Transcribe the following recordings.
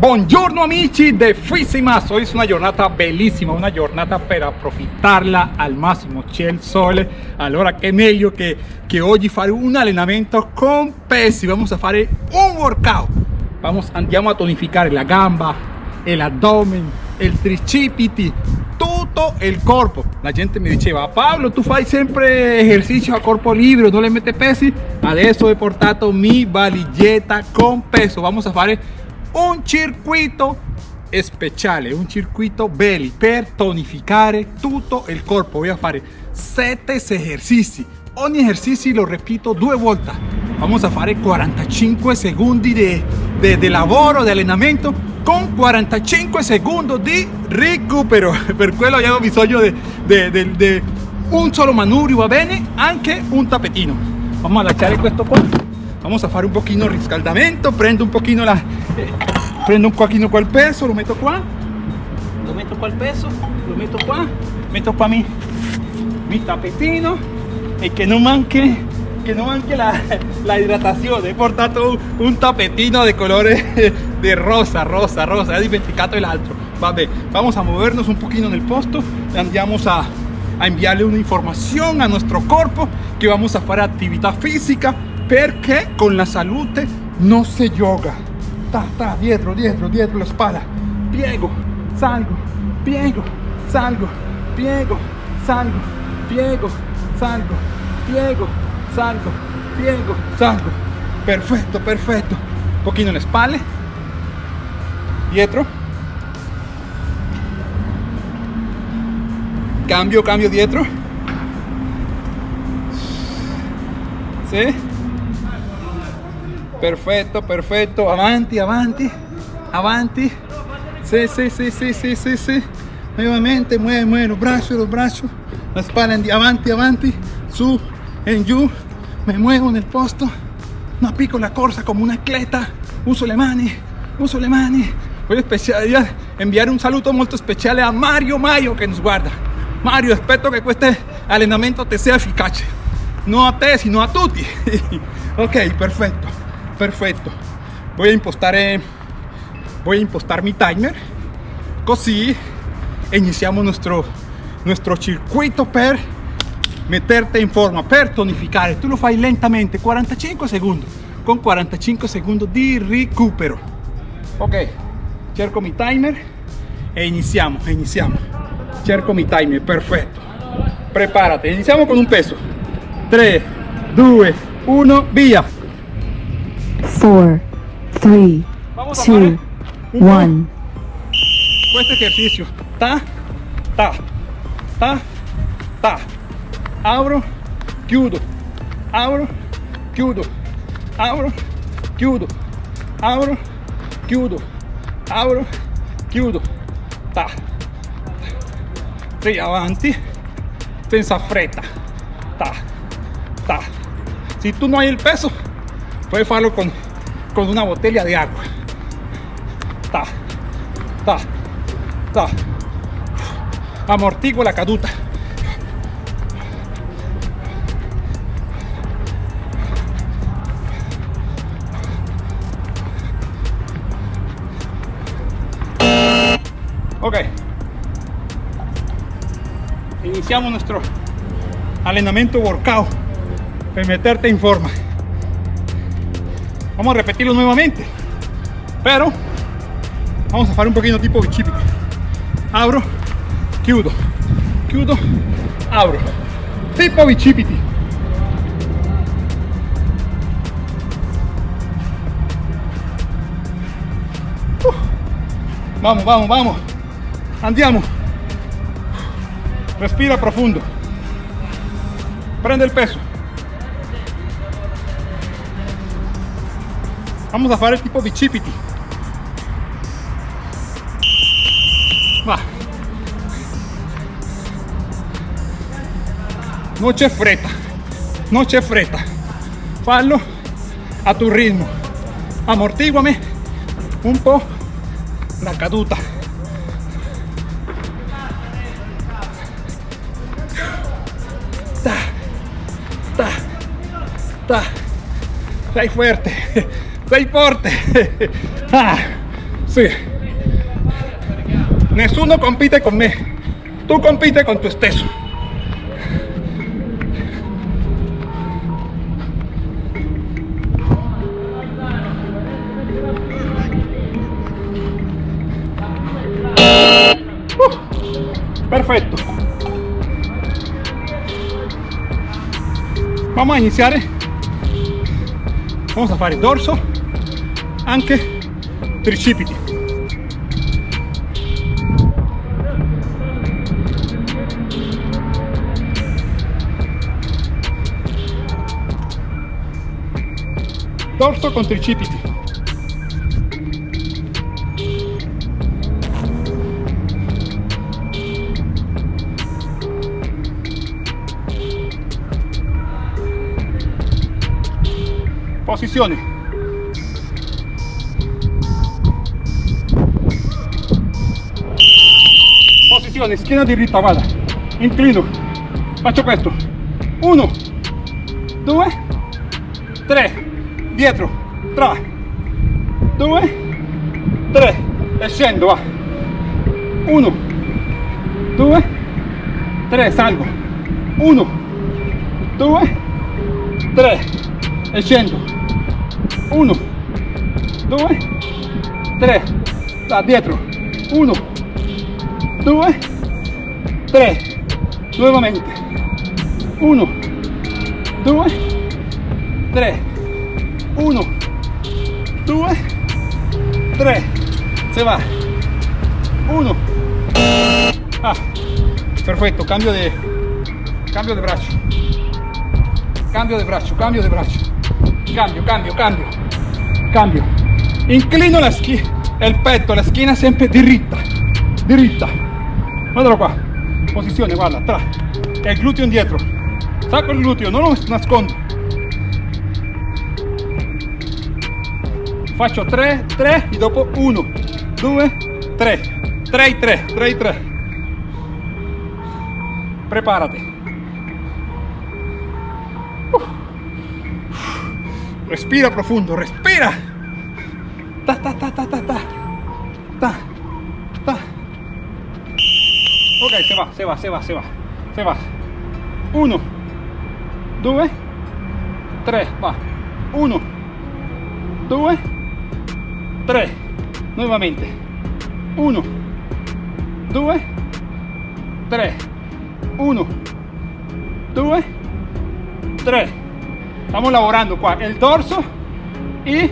Buongiorno amici de Fisimas, hoy es una giornata bellissima, una giornata per approfittarla al massimo, c'è il sole, allora che meglio che, che oggi fare un allenamento con pesi, vamos a fare un workout, vamos, andiamo a tonificare la gamba, el abdomen, el tricipiti, tutto il corpo. La gente mi diceva, Pablo, tu fai sempre ejercicio a corpo libero, non le mette pesi? Adesso ho portato mi valigetta con peso, vamos a fare un circuito speciale, un circuito belli per tonificare tutto il corpo. Voy a fare 7 esercizi. Ogni esercizio lo repito due volte. Vamos a fare 45 secondi di, di, di lavoro, di allenamento con 45 secondi di recupero. Per quello abbiamo bisogno di un solo manubrio, va bene? Anche un tappetino. Vamos a lasciare questo qua vamos a fare un pochino riscaldamento prendo un pochino la eh, prendo un pochino qua il peso lo metto qua lo metto qua il peso lo metto qua metto qua mi, mi tappetino e che non manchi che non manchi la, la idratazione ho portato un, un tappetino di colore de rosa rosa rosa. He dimenticato l'altro vabbè vamos a movernos un pochino nel posto. E andiamo a, a enviarle una información a nuestro cuerpo que vamos a hacer actividad física perché con la salute non si yoga. Ta ta dietro dietro dietro la spalla piego salgo piego salgo piego salgo piego salgo piego salgo piego salgo. Perfetto perfetto un pochino le spalle dietro. Cambio cambio dietro. ¿Sí? Perfetto perfetto avanti avanti. Avanti. Sí sí sí sí sí sí sí. Nuevamente mueve mueve los brazos los brazos. La espalda avanti avanti. Su en giù me muevo en el posto. No pico la corsa como una atleta. Uso le mani uso le mani. Voglio enviar un saludo molto speciale a Mario Mayo que nos guarda. Mario espero que este allenamento te sea eficaz. No a te sino a tutti ok perfecto. Voy a eh, voy a impostar mi timer. Così iniziamo nuestro nuestro circuito per meterte in forma per tonificare. Tu lo fai lentamente 45 secondi. Con 45 secondi di recupero. Ok cerco mi timer e iniziamo iniziamo. Cerco mi timer perfetto. Prepárate iniziamo con un peso. 3 2 1 via four, three, two, one. Questo ejercicio. Ta, ta, ta, ta. Abro, chiudo. Abro, chiudo. Abro, chiudo. Abro, chiudo. Abro, chiudo. Ta. Sì, avanti. Senza fretta. Ta, ta. Si tú no hay el peso, puedes hacerlo con con una botella de agua. Ta, ta, ta. Amortigo la caduta. Ok. Iniciamos nuestro entrenamiento workout. Para meterte en forma. Vamos a repetirlo nuevamente. Pero vamos a hacer un poquito tipo bicipiti. Abro, chiudo, chiudo, abro. Tipo bicipiti. Uh. vamos, vamos, vamos. Andiamo. Respira profundo. Prende el peso. Vamos a fare el tipo bicipiti. Va. No c'è fretta. No c'è fretta. Fallo a tu ritmo. Amortiguame un po' la caduta. Ta, ta, ta. Sei fuerte sei forte ah, Sì. Nessuno compite con me. Tu compite con tu stesso. Uh, perfetto. Vamos a iniziare. Vamos a fare dorso, anche tricipiti. Dorso con tricipiti. Posizione. Posizione, schiena diritta, guarda. Inclino. Faccio questo. Uno, due, tre. Dietro. Tra. Due, tre. E scendo, va. Uno, due, tre. Salgo. Uno, due, tre. E scendo. Uno, due, tre. Da dietro. Uno. Ah, perfecto. Cambio de, cambio de brazo. Cambio de brazo, cambio de brazo. Cambio, cambio, cambio. Cambio. Inclino la schiena, el petto, la schiena sempre diritta. Diritta. Guardalo qua. Posizione, guarda, tra. E gluteo indietro. Sacco il gluteo, non lo nascondo. Faccio 3, 3 e dopo 1, 2, 3. 3 3, 3 3. Prepárate. Respira profundo, respira. Ta, ta, ta, ta, ta, ta. Ta, ta. Ok, se va, se va, se va, se va. Se va. 1, 2, 3, va. 1, 2, 3. Nuevamente. 1, 2, 3. 1, 2, 3. Estamos lavorando qua el dorso y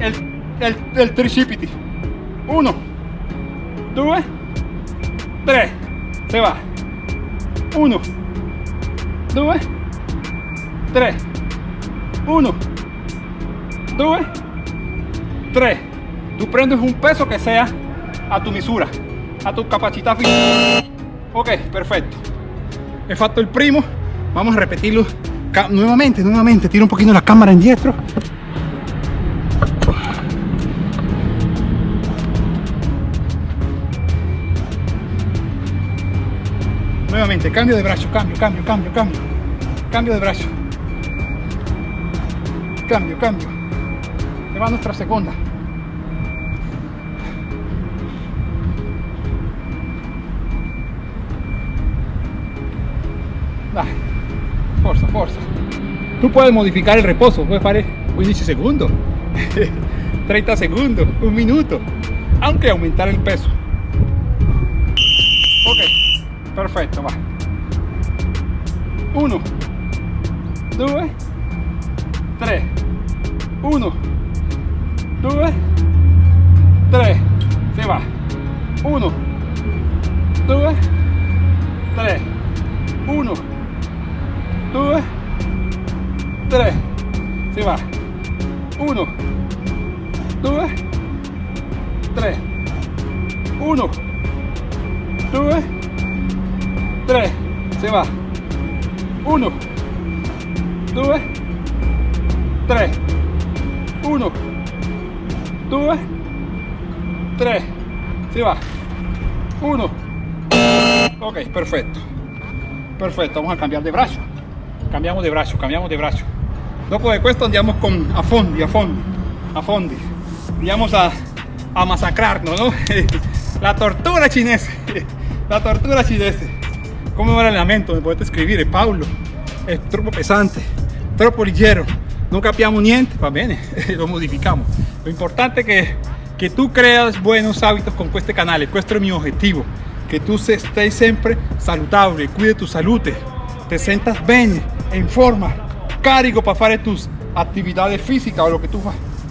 el, el, el tricipiti. 1, 2, 3. Se va. 1, 2, 3. 1, 2, 3. Tú prendes un peso que sea a tu misura, a tu capacidad física. Ok, perfecto. He fatto il primo. Vamos a repetirlo nuevamente, nuevamente. Tiro un poquito la cámara indietro. Nuevamente, cambio de brazo, cambio, cambio, cambio, cambio. Cambio de brazo. Cambio, cambio. Se va nuestra segunda. Tú puedes modificar el reposo, puedes fare 15 segundos, 30 segundos, un minuto, aunque aumentar el peso. Ok, perfecto, va. 1, 2, 3, 1, 2, 3, se va. 1, 2, 3, 1, 2, 3, se va. 1, 2, 3, 1, 2, 3, se va. 1, 2, 3, 1, 2, 3, se va. 1, ok, perfecto. Perfetto, vamos a cambiare di braccio. Cambiamo di braccio, cambiamo di braccio. Dopo di questo andiamo con a fondi, a fondi, a fondi. Andiamo a a masacrarnos, ¿no? La tortura cinese, la tortura cinese. ¿Cómo va el entrenamiento? Me puedes escribir, Paulo. È troppo pesante, troppo leggero, non capiamo niente, va bene, lo modificamos. Lo importante es que, que tú creas buenos hábitos con este canal, este es mi objetivo, que tú estés siempre saludable, cuide tu salud, te sientas bien, en forma, carico para hacer tus actividades físicas o lo que tú,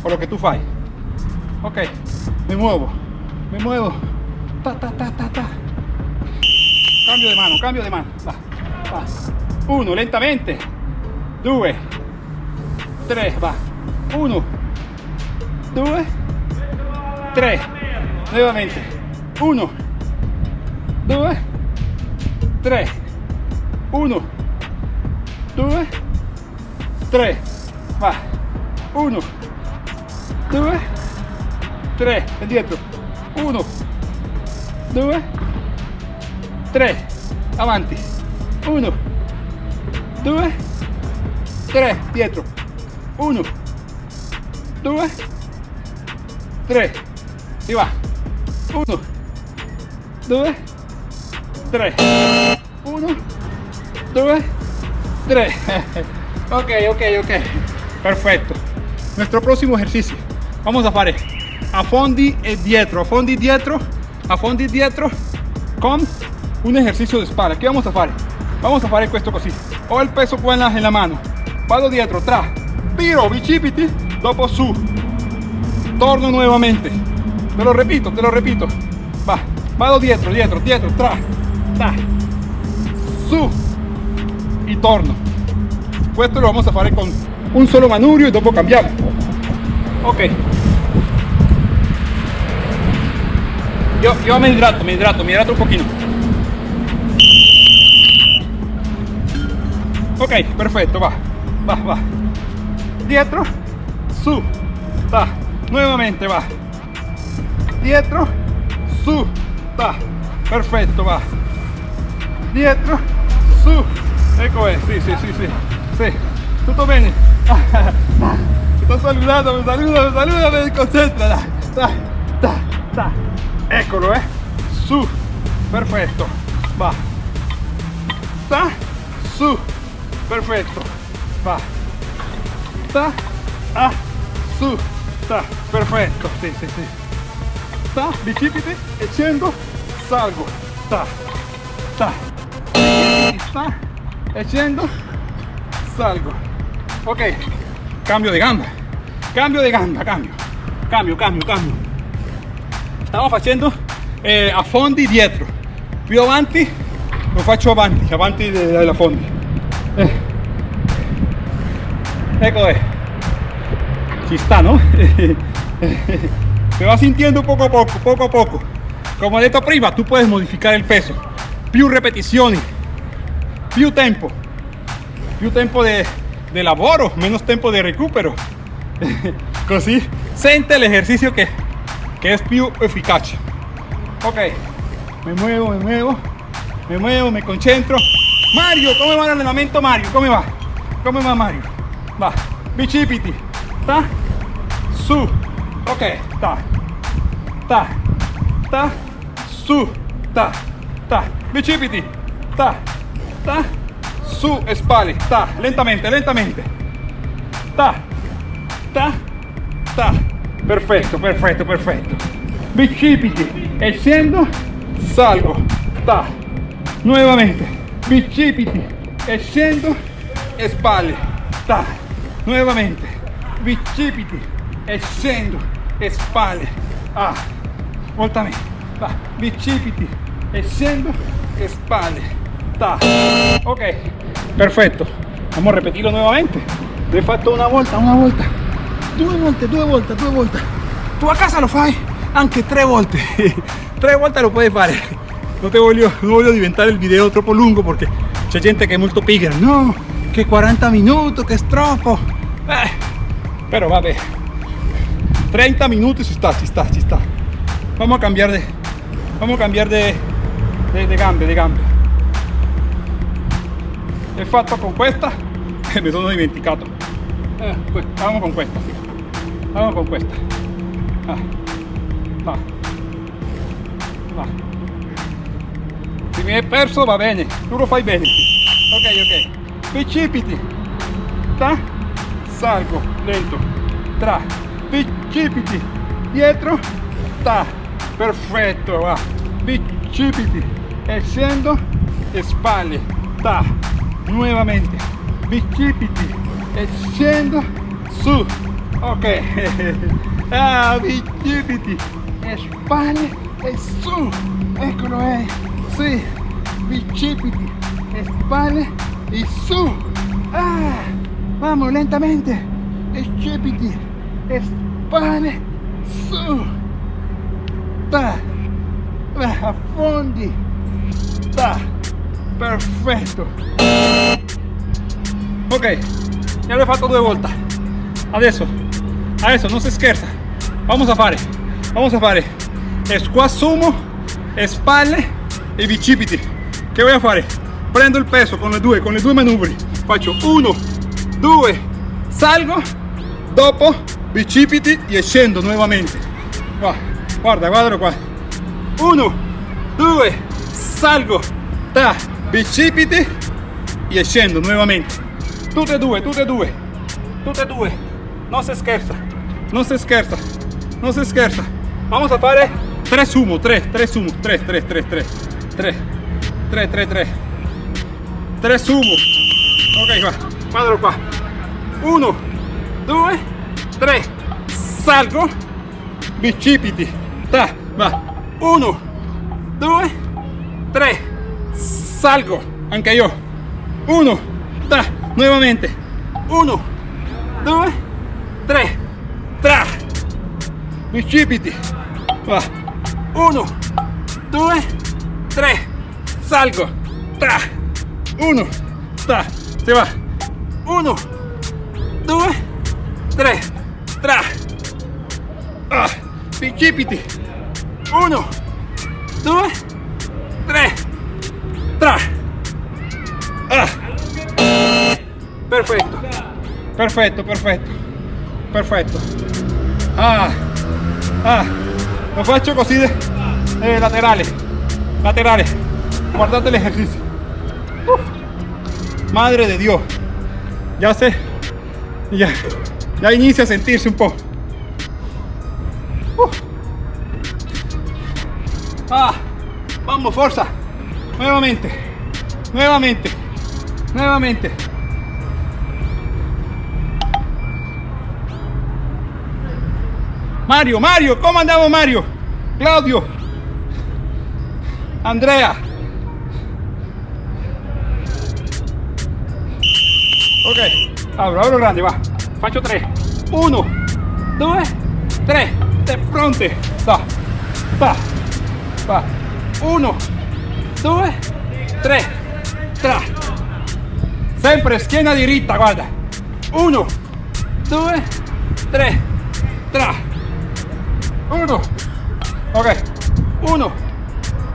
o lo que tú fai. Ok, me muevo, me muevo, ta ta ta ta ta. Cambio de mano, cambio de mano, va, va. Uno, lentamente. Due, tre, va. Uno, due, tre. Nuevamente. Uno, due, tre. Uno, due, tre. Va. Uno, due, tre. Indietro. Uno, due, tre. Avanti. Uno, 2 3 dietro 1 2 3 y va. 1 2 3 1 2 3 ok ok ok. Perfecto. Nuestro próximo ejercicio. Vamos a hacer a fondi e dietro. A fondi dietro. A fondi dietro con un ejercicio de espalda. ¿qué vamos a hacer? vamos a hacer esto così. Ho il peso qua en la mano. Vado dietro tra. Tiro bicipiti. Dopo su. Torno nuevamente te lo repito te lo repito. Va. Vado dietro dietro dietro tra. Tra su. Y torno esto lo vamos a hacer con un solo manurio y dopo cambiamos ok. Yo, yo me hidrato me hidrato me hidrato un poquito. Ok perfecto va va va. Dietro su ta nuevamente va. Dietro su ta perfecto va. Dietro su ecco es sí sí sí sí sí tutto bene sto saludando me saluda me saluda me concentra. Ta, ta, ta. eccolo eh. Su. Perfetto va. Ta su. Perfecto. Va. Ta a su. Ta. Perfecto. Sí sí sí. Ta bicipiti e scendo salgo. Ta ta. Sta e scendo salgo ok cambio de gamba cambio de gamba cambio cambio cambio cambio stiamo facendo eh, a fondi dietro più avanti lo faccio avanti avanti della fondi eh. Ecco es. Si está, ¿no? Se va sintiendo poco a poco, poco a poco. Como he dicho prima, tú puedes modificar el peso. Più repeticiones, più tempo. Più tempo de, de lavoro, menos tiempo de recupero. Così siente el ejercicio que, que es più eficaz. Ok, me muevo, me muevo, me muevo, me concentro. Mario, ¿cómo va el entrenamiento Mario? ¿Cómo va? ¿Cómo va Mario? Va, bicipiti, ta, su, ok, ta, ta, ta, su, ta, ta, bicipiti, ta, ta, su, spalle, ta, lentamente, lentamente, ta, ta, ta, perfecto, perfecto, perfecto, bicipiti, e scendo, salgo, ta, nuevamente, bicipiti e scendo e spalle ta nuovamente bicipiti e scendo e spalle ah voltamente va bicipiti e scendo e spalle ta ok perfetto vamos a repetirlo nuevamente. Lo he fatto una volta una volta due volte due volte due volte tu a casa lo fai anche tre volte tre volte lo puoi fare no te voy a inventar el video troppo lungo porque hay gente que es muy pigra. No que 40 minutos que es troppo eh, pero va 30 minutos si está si está si está vamos a cambiar de vamos a cambiar de de, de gambe de gambe he fatto con questa? E mi sono dimenticato. Eh, vamos con questa vamos con questa. Ah. va va se mi è perso va bene. Tu lo fai bene ok ok. Precipiti. Ta. Salgo lento. Tra. Precipiti. Dietro. Ta. Perfetto va. Precipiti. E scendo e spalle. Ta nuovamente bicipiti e scendo su ok. Ah bicipiti e spalle e su eccolo è sì bicipiti e spalle y su. Ah vamos lentamente. Bicipiti e spalle su. Ta affondi ta perfetto ok ya lo he fatto due volte adesso adesso non si scherza vamos a fare vamos a fare. Squat sumo spalle e bicipiti. Che voy a fare prendo il peso con le due con le due manubri. Faccio uno due salgo dopo bicipiti e scendo nuovamente qua guarda guardalo qua. Uno due salgo ta bicipiti e scendo nuovamente tutte e due tutte e due tutte e due. Non si scherza non si scherza non si scherza vamos a fare 3 sumo 3 3 sumo 3 3 3 3 3 3 3 3 3 sumo ok qua guardalo qua 1 2 3 salgo. Bicipiti ta va. 1 2 3 salgo anche io 1 ta nuovamente 1 2 3 tra bicipiti va. 1 2 3 salgo tra 1 ta si va. 1 2 3 tra ah, 1 2 3 tra perfetto perfetto perfetto perfetto ah, ah. lo faccio così eh, laterale laterale guardate el ejercicio. Madre de dios. Ya sé. Ya. Ya inicia a sentirse un poco. Ah. Vamos fuerza nuevamente nuevamente nuevamente Mario, Mario, ¿cómo andamos Mario? Claudio, Andrea. Ok, abro, abro grande, va. Faccio 3. 1, 2, 3. De fronte. Va, va, va. 1, 2, 3. Tra. Sempre schiena diritta, guarda. 1, 2, 3. Tra. 1. Ok. 1,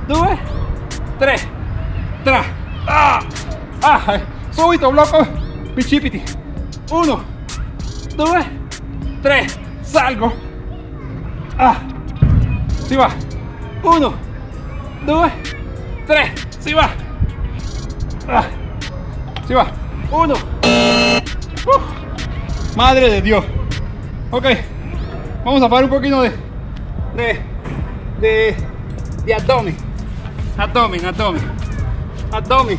2, 3. Tra. Ah. Ah. Subito, blocco. Bicipiti. 1, 2, 3. Salgo. Ah. Si va. 1, 2, 3. Si va. Ah. Si va. 1. Uh. Madre de Dios. Ok. Vamos a hacer un poquito de, de, de, de abdomen. Abdomen, abdomen. Abdomen.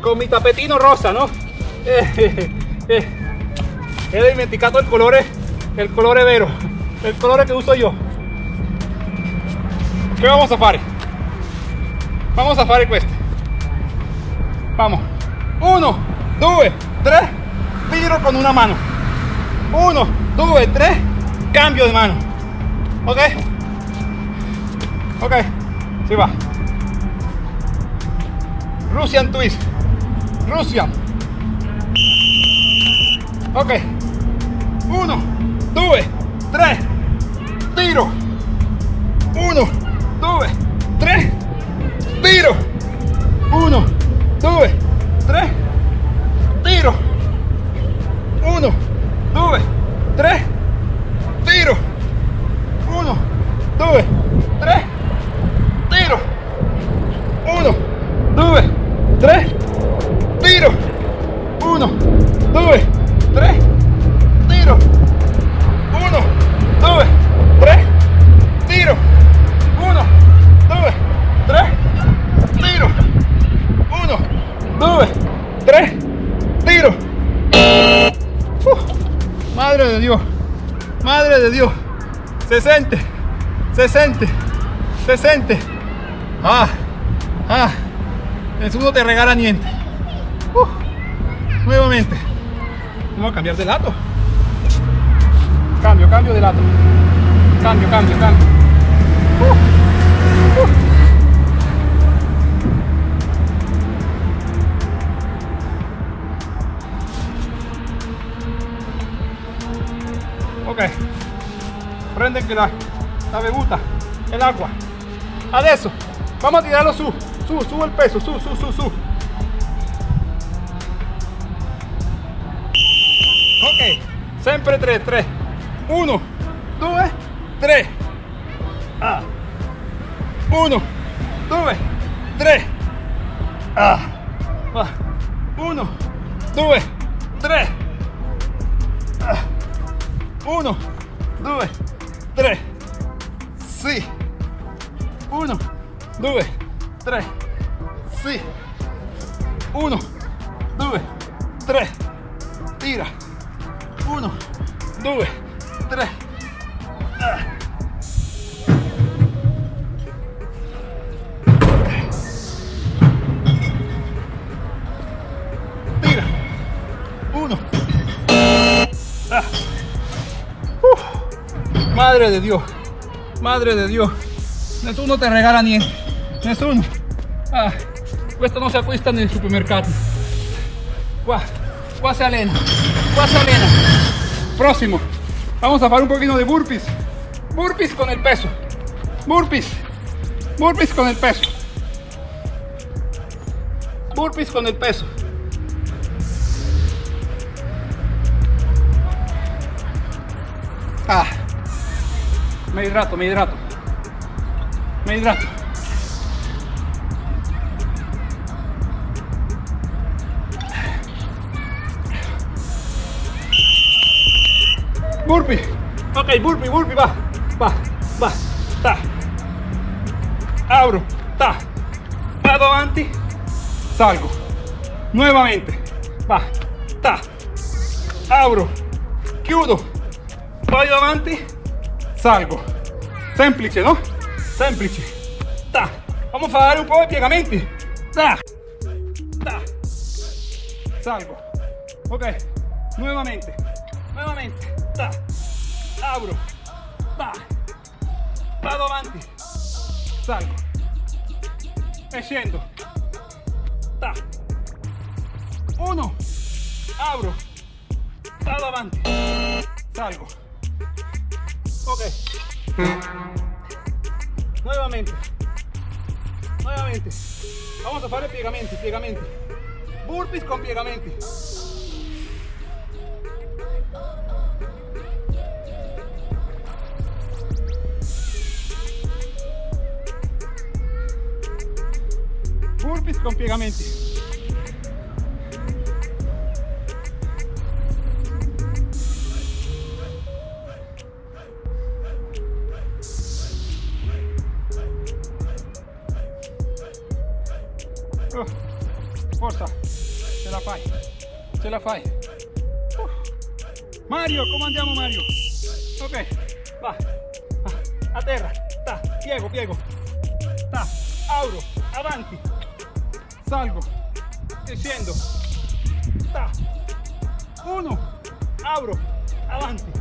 Con mi tapetino rosa, ¿no? Eh, eh, he dimenticato el colore, el colore vero, el colore que uso yo. ¿Qué vamos a fare? Vamos a fare questo. Vamos. Uno, due, tre, tiro con una mano. Uno, due, tre, cambio de mano. Ok. Ok. Si va. Russian twist. Russian. Ok. Uno, due, tre, tiro. Uno, due, tre, tiro. Uno, due, se siente. Ah, ah, nessuno te regala niente. Uh, nuevamente. Vamos a cambiar de lado. Cambio, cambio de lado. Cambio, cambio, cambio. Uh, uh. ok prende que la, la bevuta el agua. Adesso vamos a tirarlo su su su el peso su su su su. Ok. Siempre 3 3 1 2 3 ah 1 2 3 ah 1 2 3 1 2 3 sì 1 2 3 sì 1 2 3 tira. 1 2 3 ah. tira. 1 ah. Uf. madre de Dios madre de Dios. Nessuno te regala niente nessuno ah, questo non si acquista nel supermercato qua qua se allena qua se allena próximo. Vamos a hacer un poquito de burpees. Burpees con el peso. Burpees. Burpees con el peso. Burpees con el peso me hidrato, me hidrato. Me hidrato. Burpee. Ok, burpee, burpee, va. Va, va. Ta. Abro. Ta. Vado avanti. Salgo. Nuevamente. Va. Ta. Abro. Chiudo vado avanti, salgo. Semplice, no? Semplice. Ta. Vamos a dar un po' di piegamenti. Ta. Ta. Salgo. Ok. Nuevamente. Nuevamente. Ta. Abro. Ta. Vado avanti. Salgo. E scendo. Uno. Abro. Vado avanti. Salgo. Ok. Nuevamente. Nuevamente. Vamos a hacer piegamenti, piegamenti. Burpees con piegamenti. Burpees con piegamenti. Mario, come andiamo Mario? Ok, va, a terra, ta, piego, piego, ta, auro, avanti, salgo, e scendo, ta, uno, auro, avanti,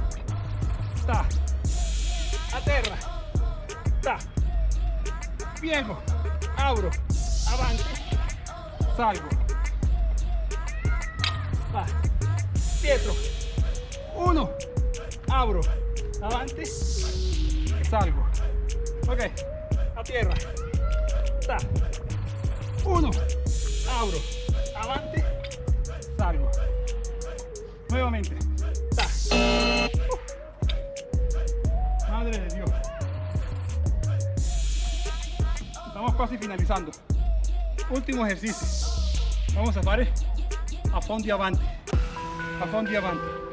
ta, a terra, ta, piego, auro, avanti, salgo va dietro uno. Abro. Avanti salgo. Ok. A tierra. Ta. Uno. Abro. Avanti salgo. Nuevamente. Ta. Madre de dios. Estamos casi finalizando. Último ejercicio. Vamos a fare a fondi avanti a fondi avanti affondi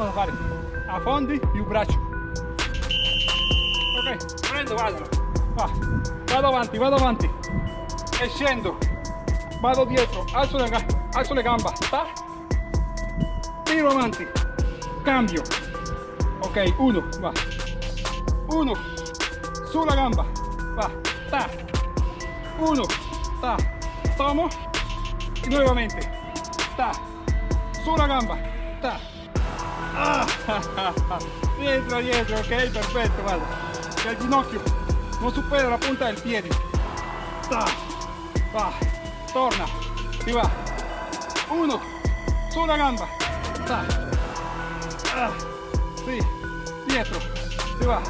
A fare affondi più braccio. Ok, prendo, vado. Va. Vado avanti, vado avanti. E. Vado dietro, alzo le, alzo le gamba. Ta. Tiro avanti. Cambio. Ok, uno, va. Uno. Sulla gamba. Va. Ta. Uno. Ta. Tomo. Y nuevamente. Ta. Sulla gamba. Ta. Dietro, dietro, ok, perfetto, guarda. Que el ginocchio non supera la punta del piede. Ta. Va. Torna. Si va. Uno. Sulla gamba. Ta. Ah. Sí. Dietro. Si va.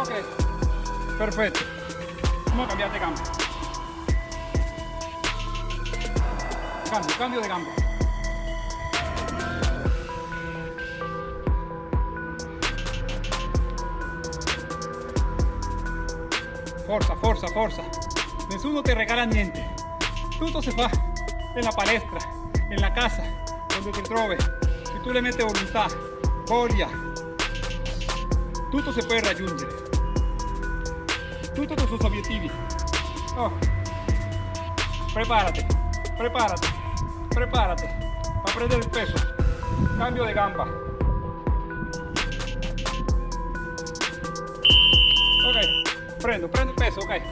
Ok. Perfetto. Vamos a cambiar de gamba. Cambio, cambio de gamba. Forza, forza, forza. Nessuno te regala niente. Tutto si fa nella palestra, nella casa, donde ti trovi. Se tu le metti volontà, voglia, tutto si può raggiungere. Tutto con sus obiettivi. Oh. Prepárate, prepárate, prepárate para prendere il peso. Cambio de gamba. Prendo, prendo il peso, ok.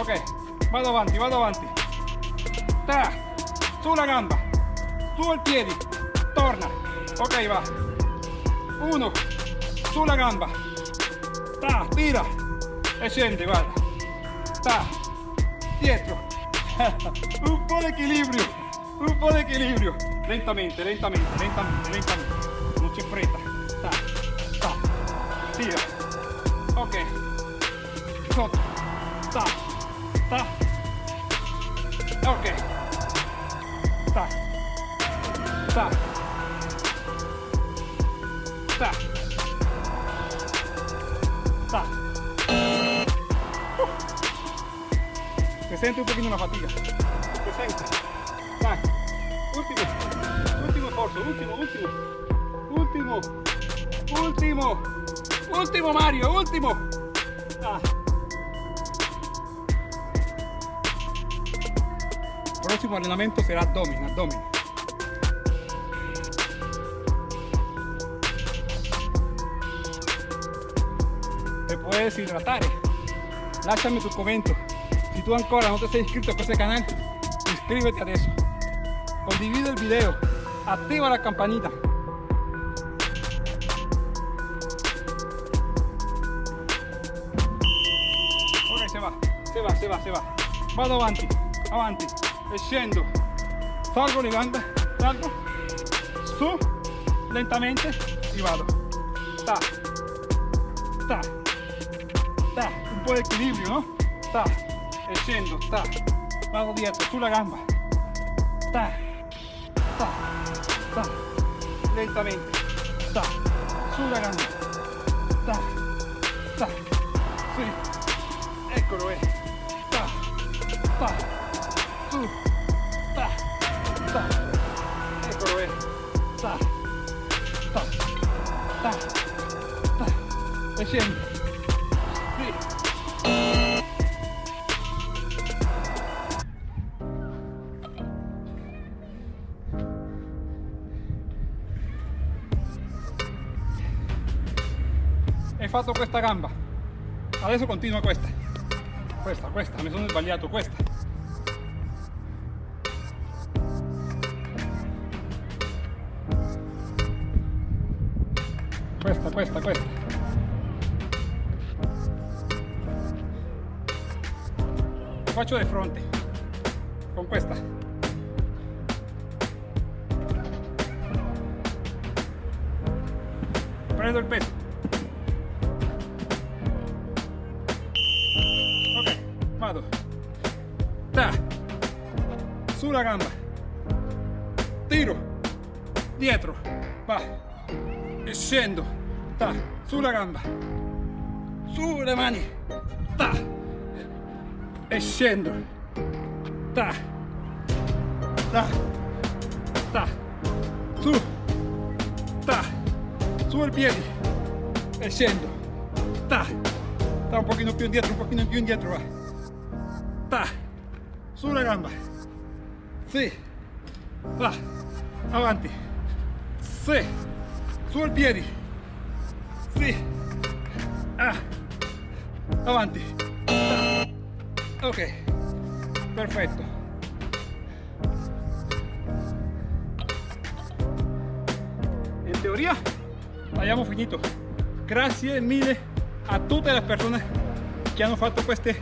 Ok, vado avanti, vado avanti. Ta, sulla gamba, su il piedi, torna. Ok, va. Uno, sulla gamba. Ta, tira e scende, guarda. Ta, dietro. un po' di equilibrio, un po' di equilibrio. Lentamente, lentamente, lentamente, lentamente. Non c'è fretta. Ta, ta, tira. Ok. Sotto. Ta, ta. Ok. Ta, ta. Ta. Ta. Se sente un pochino la fatiga. Se sente. Dai. Ultimo. Ultimo esforzo. Ultimo, ultimo. Ultimo. Ultimo. Ultimo Mario. Ultimo. Ah. Próximo allenamento será abdomen, abdomen. Te puedes hidratar. Lasciami tu commento. Si tu ancora non ti sei iscritto a questo canale, iscriviti adesso. Condivide il video. Attiva la campanita. Ok, se va, se va, se va, se va. Vado avanti, avanti, e scendo. Salgo le gambe, salgo, su, lentamente, e vado. Ta, ta, ta, un po' di equilibrio, no? Ta, e scendo, ta, vado dietro, sulla gamba. Ta, ta, ta, lentamente, ta, sulla gamba. Ta, e scendo. Sì. Hai fatto questa gamba. Adesso continua questa. Questa, questa, mi sono sbagliato. Questa, Lo faccio di mani. Ta. Ta. ta, su, ta, su il piede e scendo, ta, ta un pochino più indietro, un pochino più indietro, va, ta, sulla gamba, sì, va, avanti, sì, su il piede, sì, ah, avanti, ta. Ok, perfetto. en teoría hayamos finito. Gracias mille a todas las personas que han fatto este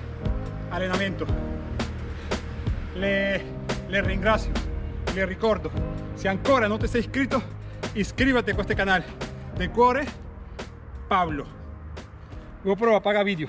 allenamento le, le ringrazio le ricordo si ancora no te sei iscrito iscríbete a este canal. De cuore Pablo. GoPro apaga vídeo